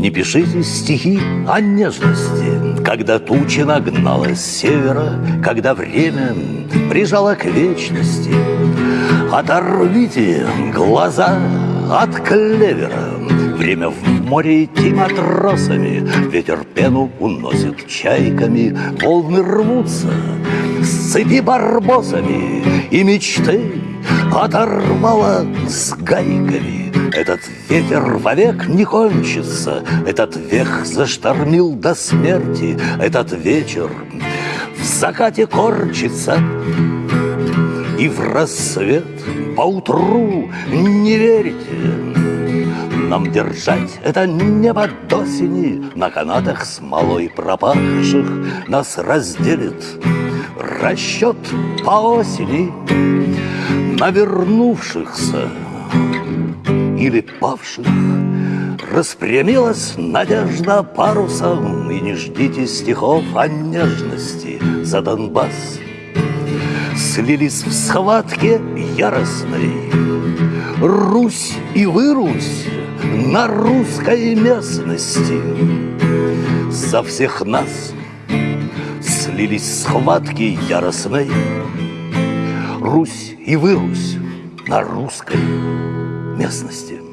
Не пишите стихи о нежности, Когда туча нагнала с севера, Когда время прижало к вечности. Оторвите глаза от клевера, Время в море идти матросами, Ветер пену уносит чайками, Волны рвутся с цепи барбосами, И мечты оторвало с гайками. Этот ветер вовек не кончится, Этот век заштормил до смерти, Этот вечер в закате корчится, И в рассвет поутру не верите, нам держать это небо до сини На канатах смолой пропахших Нас разделит. Расчет по осени На вернувшихся или павших Распрямилась надежда парусом. И не ждите стихов о нежности за Донбасс. Слились в схватке яростной. Русь и вырусь на русской местности. За всех нас слились схватки яростной Русь и вырусь на русской местности